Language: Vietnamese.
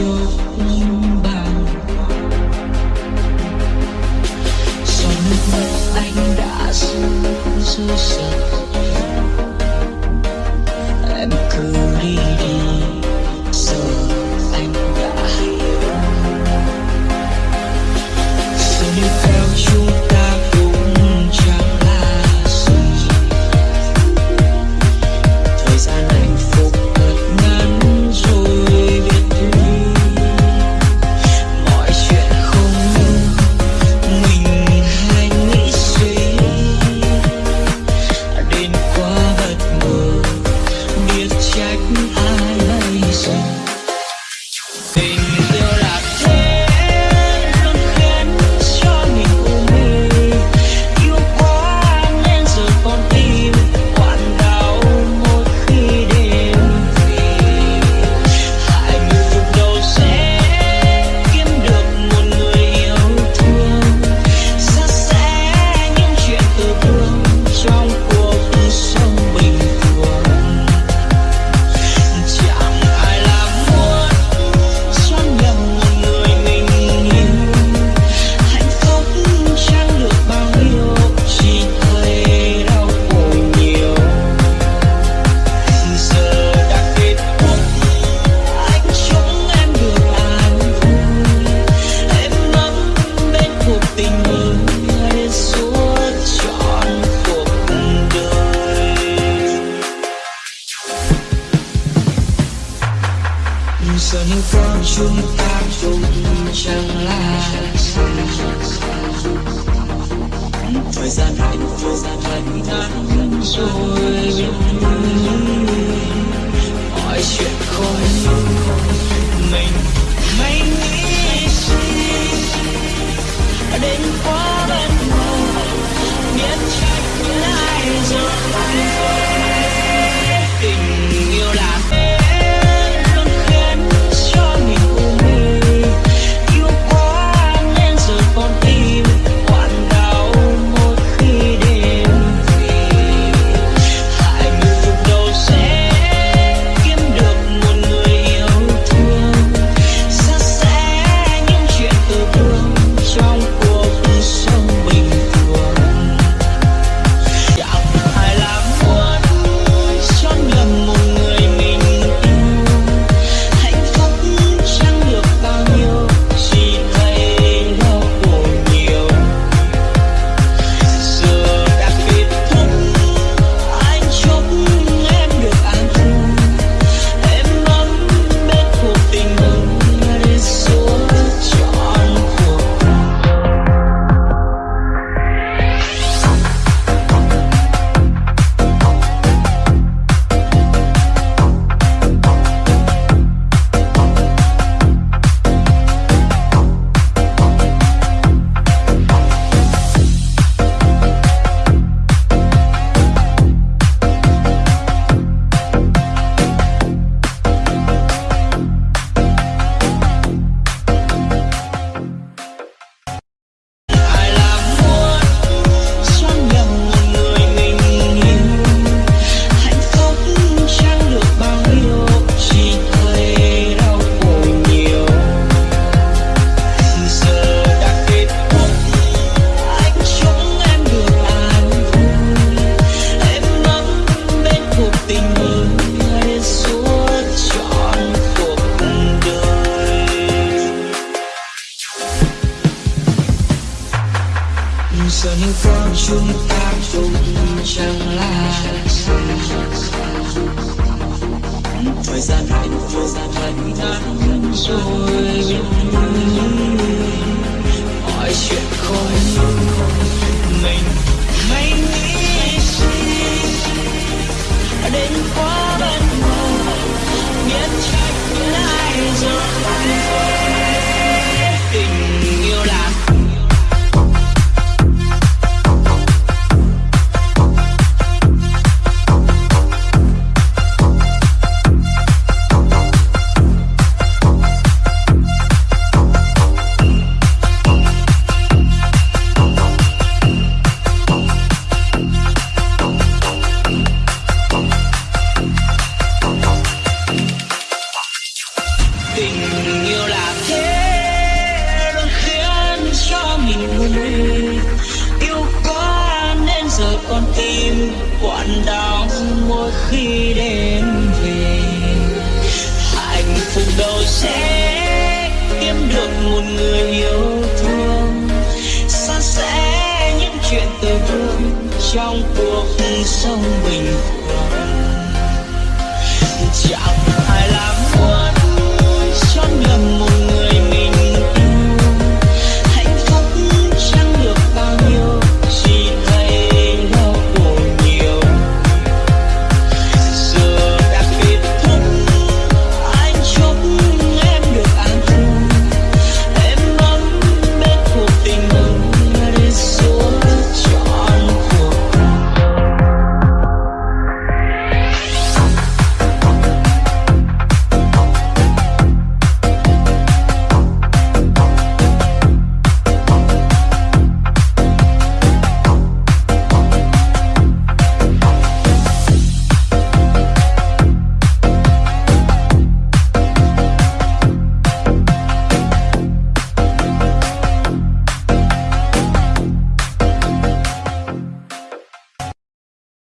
You. chúng ta chung chẳng là thời gian hạnh phúc thật ngắn rồi. Mọi chuyện không thời gian hạnh phúc vẫn rồi. Mọi chuyện không mình mình nghĩ gì đến quá